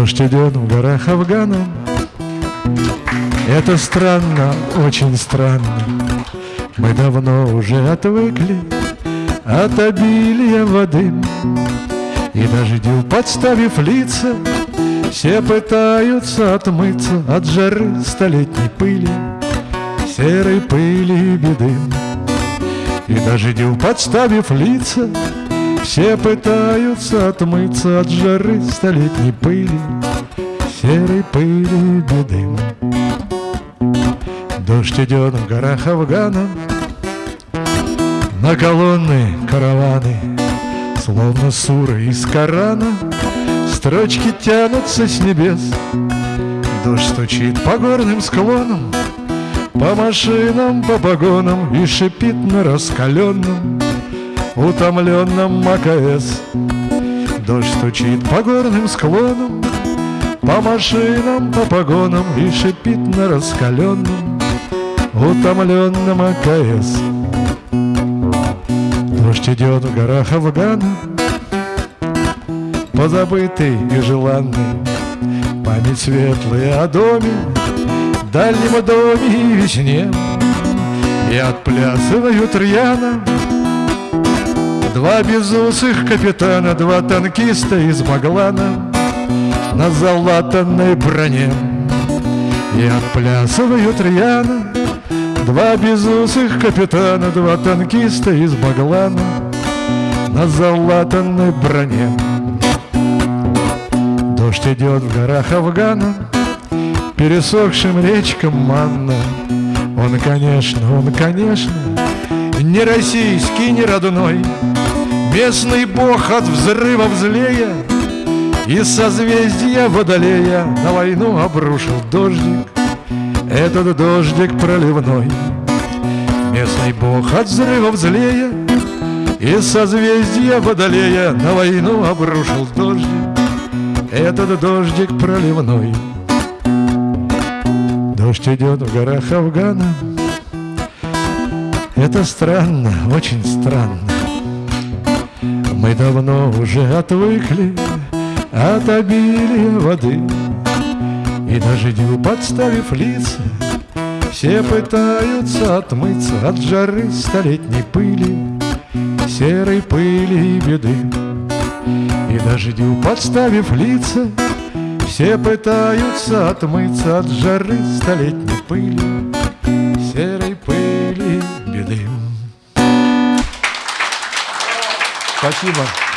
Дождь идет в горах Афгана Это странно, очень странно. Мы давно уже отвыкли От обилия воды. И дождю подставив лица Все пытаются отмыться От жары столетней пыли Серой пыли и беды. И дождю подставив лица все пытаются отмыться от жары столетней пыли, Серой пыли беды. Дождь идет в горах Афгана, На колонны караваны, Словно суры из Корана, Строчки тянутся с небес. Дождь стучит по горным склонам, По машинам, по погонам И шипит на раскаленном утомленном МКС Дождь стучит по горным склонам, по машинам, по погонам И шипит на раскаленном, утомленном АКС Дождь идет в горах Афгана, позабытый и желанный Память светлая о доме, дальнем доме и весне. И отплясывают рьяно Два безусых капитана, два танкиста из Маглана На залатанной броне. И отплясывают рьяно. Два безусых капитана, два танкиста из Маглана На залатанной броне. Дождь идет в горах Афгана Пересохшим речкам манна. Он, конечно, он, конечно Не российский, не родной Местный бог от взрывов злея И созвездия водолея На войну обрушил дождик. Этот дождик проливной. Местный бог от взрывов злея И созвездия водолея На войну обрушил дождик. Этот дождик проливной. Дождь идет в горах Афгана. Это странно, очень странно мы давно уже отвыкли от обилия воды. И дождю подставив лица Все пытаются отмыться от жары столетней пыли Серой пыли и беды. И дождю подставив лица Все пытаются отмыться от жары столетней пыли Серой пыли беды Спасибо.